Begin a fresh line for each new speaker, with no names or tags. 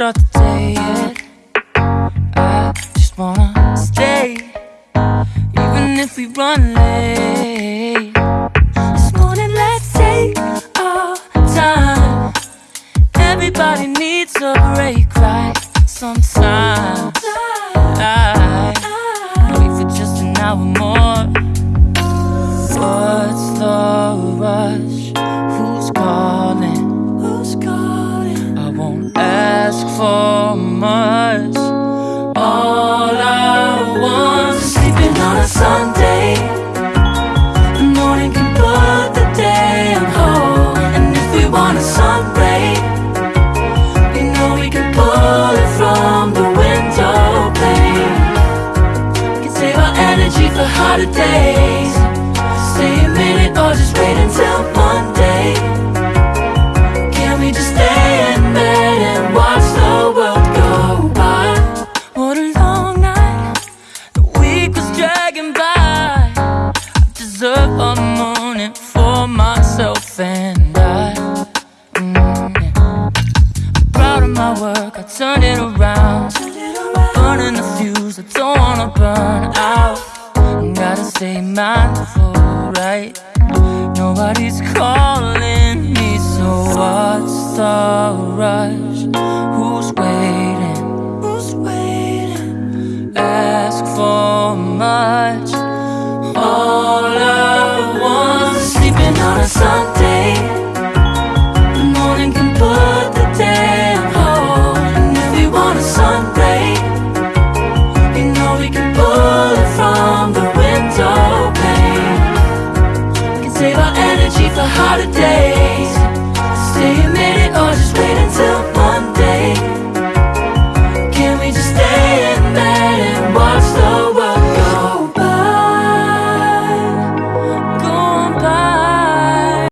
start the day yet. I just wanna stay, even if we run late. This morning, let's take our time. Everybody needs a break, right? Sometimes wait for just an hour more. Ask for much. All I want is sleeping on a Sunday. The morning can put the day on hold. And if we want a sun ray, we know we can pull it from the window pane. We can save our energy for harder days. A morning for myself and I. Mm. I'm proud of my work, I turned it around. I'm burning the fuse, I don't wanna burn out. Gotta stay mindful, right? Nobody's calling me, so what's the rush? Who's waiting? Who's waiting? Ask for much. Sun